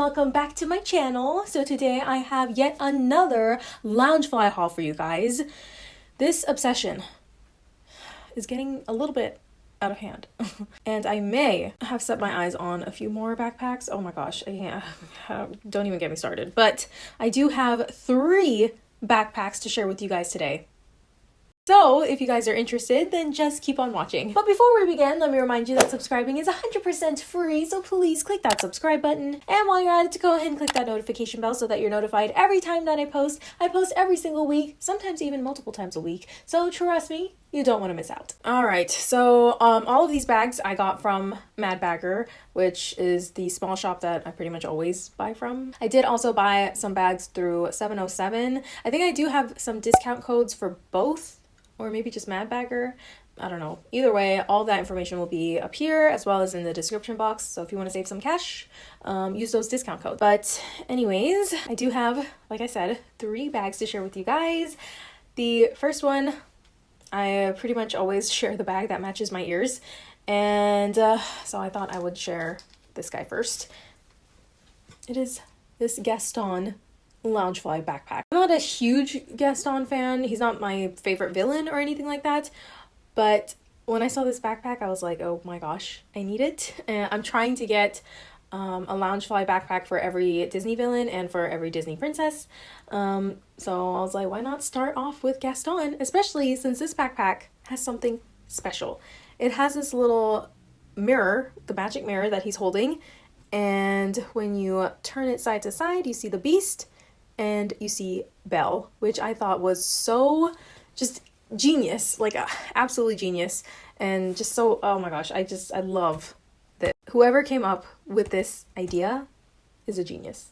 welcome back to my channel. So today I have yet another Loungefly haul for you guys. This obsession is getting a little bit out of hand. and I may have set my eyes on a few more backpacks. Oh my gosh, I can't, uh, don't even get me started. But I do have three backpacks to share with you guys today. So, if you guys are interested, then just keep on watching. But before we begin, let me remind you that subscribing is 100% free, so please click that subscribe button. And while you're at it, to go ahead and click that notification bell so that you're notified every time that I post. I post every single week, sometimes even multiple times a week. So trust me, you don't want to miss out. All right, so um, all of these bags I got from Mad Bagger, which is the small shop that I pretty much always buy from. I did also buy some bags through 707. I think I do have some discount codes for both or maybe just Mad Bagger. I don't know. Either way, all that information will be up here as well as in the description box. So if you want to save some cash, um, use those discount codes. But anyways, I do have, like I said, three bags to share with you guys. The first one, I pretty much always share the bag that matches my ears. And uh, so I thought I would share this guy first. It is this Gaston Loungefly backpack. I'm not a huge Gaston fan. He's not my favorite villain or anything like that. But when I saw this backpack, I was like, oh my gosh, I need it. And I'm trying to get um, a Loungefly backpack for every Disney villain and for every Disney princess. Um, so I was like, why not start off with Gaston, especially since this backpack has something special. It has this little mirror, the magic mirror that he's holding, and when you turn it side to side, you see the beast, and you see Belle, which I thought was so just genius, like uh, absolutely genius, and just so, oh my gosh, I just, I love that whoever came up with this idea is a genius.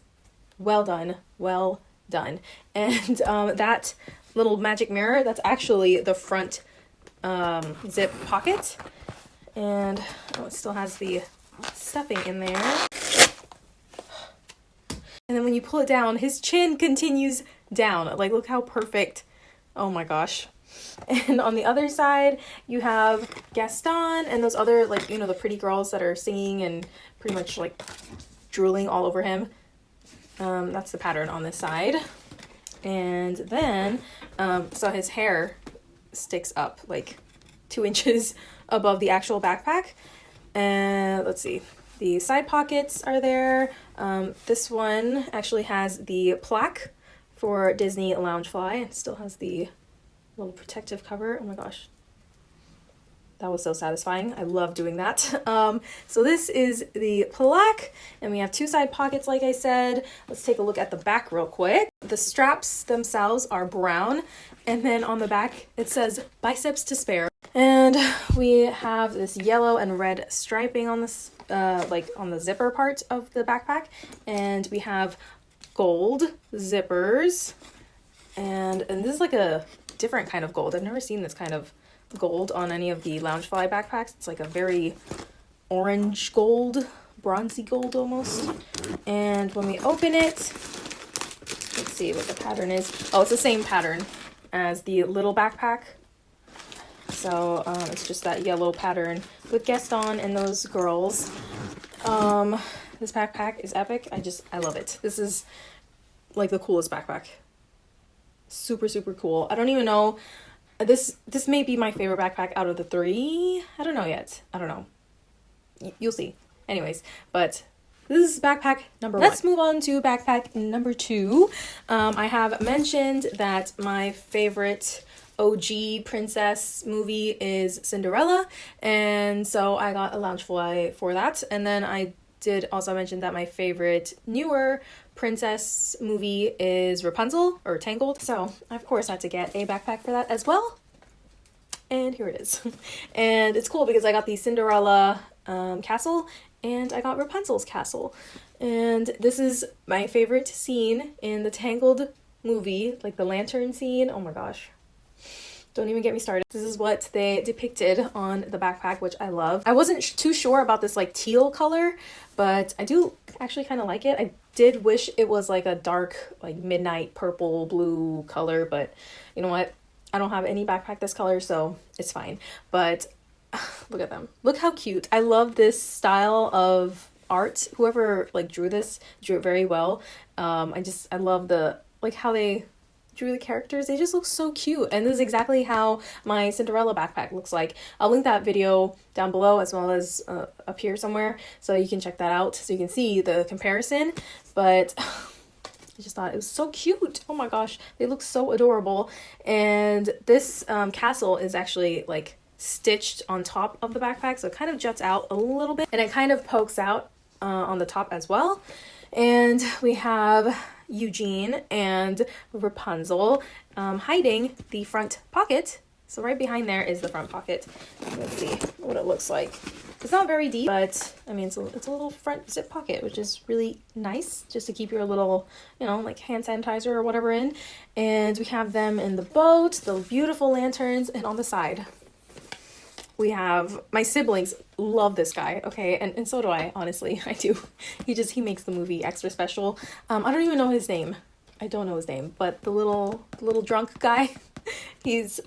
Well done, well done. And um, that little magic mirror, that's actually the front um, zip pocket, and oh, it still has the stuffing in there. And then when you pull it down, his chin continues down. Like, look how perfect. Oh my gosh. And on the other side, you have Gaston and those other, like, you know, the pretty girls that are singing and pretty much, like, drooling all over him. Um, that's the pattern on this side. And then, um, so his hair sticks up, like, two inches above the actual backpack. And let's see, the side pockets are there. Um, this one actually has the plaque for Disney Loungefly. It still has the little protective cover. Oh my gosh. That was so satisfying. I love doing that. Um, so this is the plaque and we have two side pockets like I said. Let's take a look at the back real quick. The straps themselves are brown and then on the back it says biceps to spare. And we have this yellow and red striping on this uh, like on the zipper part of the backpack. And we have gold zippers. And, and this is like a different kind of gold. I've never seen this kind of gold on any of the Loungefly backpacks. It's like a very orange gold, bronzy gold almost. And when we open it, let's see what the pattern is. Oh, it's the same pattern as the little backpack. So um, it's just that yellow pattern with Gaston and those girls. Um, this backpack is epic. I just, I love it. This is like the coolest backpack. Super, super cool. I don't even know. This, this may be my favorite backpack out of the three. I don't know yet. I don't know. Y you'll see. Anyways, but this is backpack number one. Let's one. move on to backpack number two. Um, I have mentioned that my favorite OG princess movie is Cinderella. And so I got a Loungefly for that. And then I did also mention that my favorite newer princess movie is Rapunzel or Tangled. So I of course had to get a backpack for that as well. And here it is. and it's cool because I got the Cinderella um, castle and I got Rapunzel's castle. And this is my favorite scene in the Tangled movie, like the lantern scene. Oh my gosh, don't even get me started. This is what they depicted on the backpack, which I love. I wasn't too sure about this like teal color, but I do actually kind of like it. I did wish it was like a dark, like midnight purple blue color, but you know what? I don't have any backpack this color, so it's fine. But look at them. Look how cute. I love this style of art. Whoever like drew this drew it very well. Um, I just I love the like how they drew the characters. They just look so cute. And this is exactly how my Cinderella backpack looks like. I'll link that video down below as well as uh, up here somewhere so you can check that out so you can see the comparison. But I just thought it was so cute. Oh my gosh, they look so adorable. And this um, castle is actually like stitched on top of the backpack so it kind of juts out a little bit and it kind of pokes out uh, on the top as well. And we have Eugene and Rapunzel um, hiding the front pocket. So right behind there is the front pocket. Let's see what it looks like. It's not very deep, but I mean, it's a, it's a little front zip pocket, which is really nice just to keep your little, you know, like hand sanitizer or whatever in. And we have them in the boat, the beautiful lanterns, and on the side, we have my siblings love this guy okay? And, and so do i honestly. I do. He just he makes the movie extra special. Um i don't even know his name. I don't know his name but the little little drunk guy he's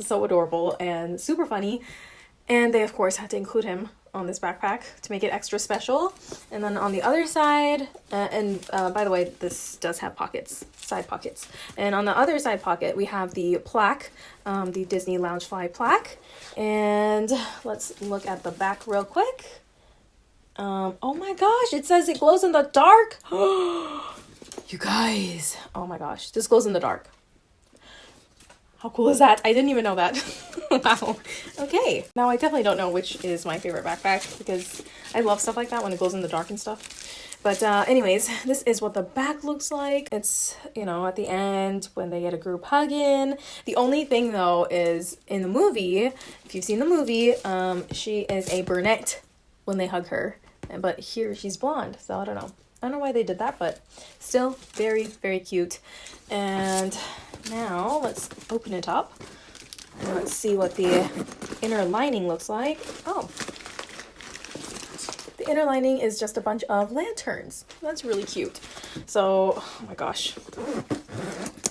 so adorable and super funny. And they of course had to include him on this backpack to make it extra special. And then on the other side, uh, and uh, by the way, this does have pockets, side pockets. And on the other side pocket, we have the plaque, um, the Disney Loungefly plaque. And let's look at the back real quick. Um, oh my gosh, it says it glows in the dark. you guys, oh my gosh, this glows in the dark. How cool is that? I didn't even know that. wow. Okay. Now I definitely don't know which is my favorite backpack because I love stuff like that when it goes in the dark and stuff. But uh, anyways, this is what the back looks like. It's, you know, at the end when they get a group hug in. The only thing though is in the movie, if you've seen the movie, um, she is a brunette when they hug her. But here she's blonde, so I don't know. I don't know why they did that, but still very, very cute. And now let's open it up and let's see what the inner lining looks like. Oh, the inner lining is just a bunch of lanterns. That's really cute. So, oh my gosh.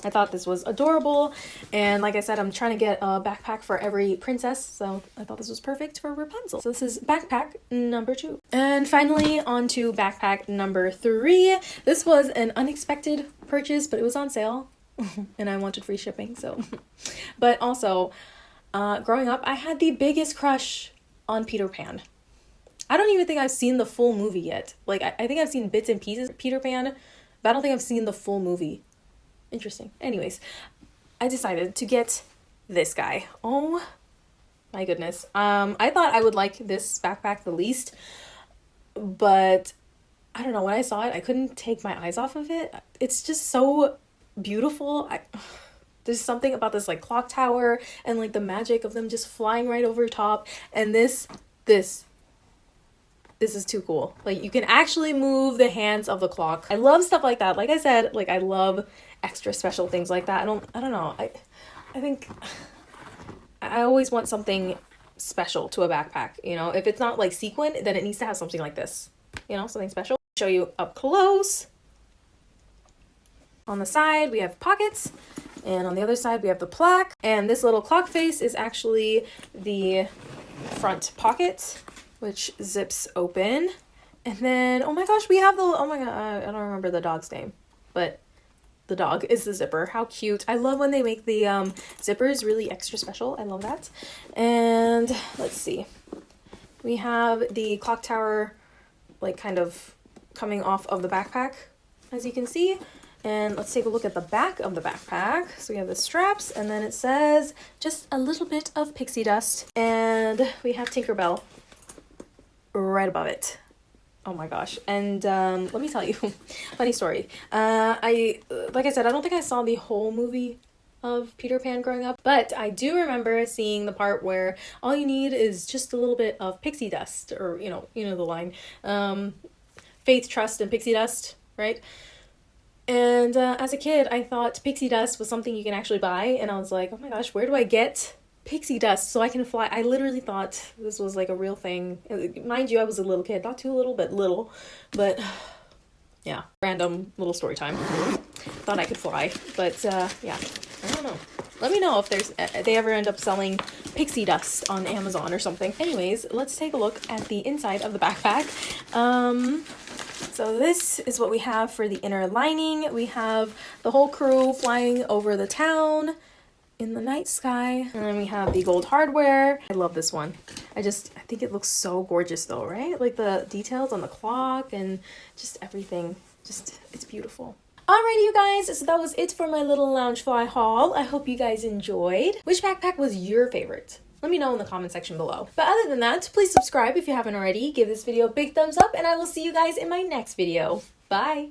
I thought this was adorable. And like I said, I'm trying to get a backpack for every princess. So I thought this was perfect for Rapunzel. So this is backpack number two. And finally on to backpack number three. This was an unexpected purchase, but it was on sale and I wanted free shipping. So, but also, uh, growing up, I had the biggest crush on Peter Pan. I don't even think I've seen the full movie yet. Like, I, I think I've seen bits and pieces of Peter Pan, but I don't think I've seen the full movie. Interesting. Anyways, I decided to get this guy. Oh my goodness. Um, I thought I would like this backpack the least, but I don't know. When I saw it, I couldn't take my eyes off of it. It's just so beautiful. I, there's something about this like clock tower and like the magic of them just flying right over top. And this, this, this is too cool. Like you can actually move the hands of the clock. I love stuff like that. Like I said, like I love extra special things like that. I don't, I don't know. I, I think I always want something special to a backpack. You know, if it's not like sequin, then it needs to have something like this. You know, something special. Show you up close. On the side, we have pockets, and on the other side, we have the plaque. And this little clock face is actually the front pocket, which zips open. And then, oh my gosh, we have the, oh my god, I don't remember the dog's name, but the dog is the zipper. How cute. I love when they make the um, zippers really extra special. I love that. And let's see. We have the clock tower like kind of coming off of the backpack, as you can see. And let's take a look at the back of the backpack. So we have the straps and then it says just a little bit of pixie dust. And we have Tinkerbell right above it. Oh my gosh. And um, let me tell you, funny story. Uh, I, like I said, I don't think I saw the whole movie of Peter Pan growing up, but I do remember seeing the part where all you need is just a little bit of pixie dust or, you know, you know the line. Um, faith, trust, and pixie dust, right? And uh, as a kid, I thought pixie dust was something you can actually buy. And I was like, oh my gosh, where do I get pixie dust so I can fly? I literally thought this was like a real thing. Mind you, I was a little kid, not too little, but little. But yeah, random little story time. thought I could fly, but uh, yeah, I don't know. Let me know if there's uh, they ever end up selling pixie dust on Amazon or something. Anyways, let's take a look at the inside of the backpack. Um, so this is what we have for the inner lining. We have the whole crew flying over the town in the night sky. And then we have the gold hardware. I love this one. I just, I think it looks so gorgeous though, right? Like the details on the clock and just everything. Just, it's beautiful. Alrighty, you guys, so that was it for my little Loungefly haul. I hope you guys enjoyed. Which backpack was your favorite? Let me know in the comment section below. But other than that, please subscribe if you haven't already. Give this video a big thumbs up, and I will see you guys in my next video. Bye!